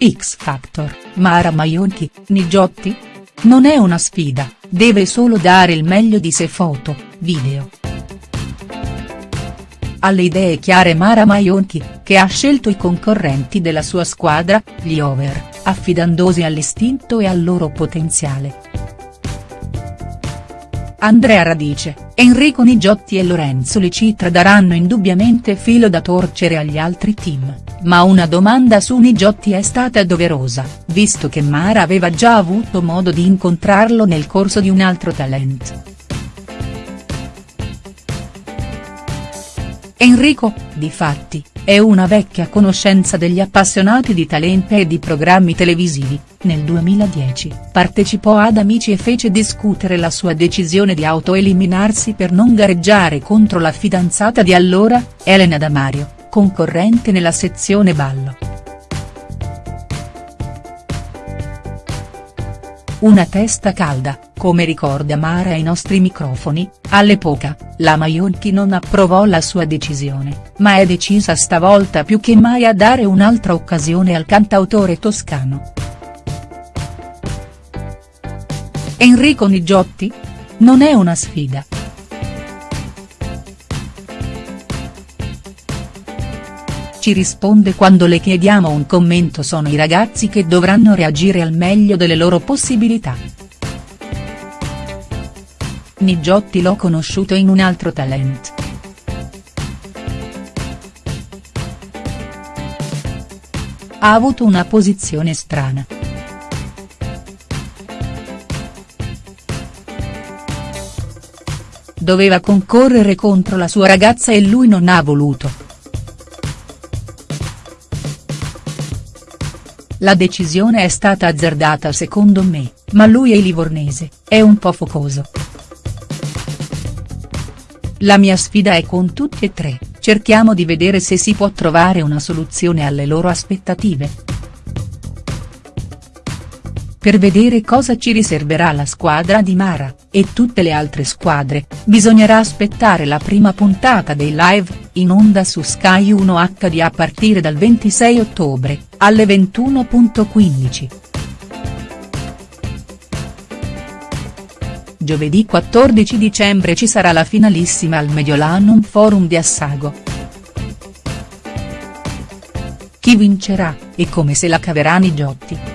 X Factor, Mara Maionchi, Nigiotti? Non è una sfida, deve solo dare il meglio di sé foto, video. Alle idee chiare Mara Maionchi, che ha scelto i concorrenti della sua squadra, gli over, affidandosi all'istinto e al loro potenziale. Andrea Radice, Enrico Nigiotti e Lorenzo Licitra daranno indubbiamente filo da torcere agli altri team, ma una domanda su Nigiotti è stata doverosa, visto che Mara aveva già avuto modo di incontrarlo nel corso di un altro talent. Enrico, difatti, è una vecchia conoscenza degli appassionati di talento e di programmi televisivi, nel 2010 partecipò ad Amici e fece discutere la sua decisione di autoeliminarsi per non gareggiare contro la fidanzata di allora, Elena Damario, concorrente nella sezione ballo. Una testa calda, come ricorda Mara ai nostri microfoni, all'epoca, la Maionchi non approvò la sua decisione, ma è decisa stavolta più che mai a dare un'altra occasione al cantautore toscano. Enrico Nigiotti? Non è una sfida. Ci risponde quando le chiediamo un commento sono i ragazzi che dovranno reagire al meglio delle loro possibilità. Nigiotti l'ho conosciuto in un altro talent. Ha avuto una posizione strana. Doveva concorrere contro la sua ragazza e lui non ha voluto. La decisione è stata azzardata secondo me, ma lui è livornese, è un po' focoso. La mia sfida è con tutti e tre, cerchiamo di vedere se si può trovare una soluzione alle loro aspettative. Per vedere cosa ci riserverà la squadra di Mara, e tutte le altre squadre, bisognerà aspettare la prima puntata dei live, in onda su Sky 1 HD a partire dal 26 ottobre, alle 21.15. Giovedì 14 dicembre ci sarà la finalissima al Mediolanum Forum di Assago. Chi vincerà, e come se la caverà Nigiotti?.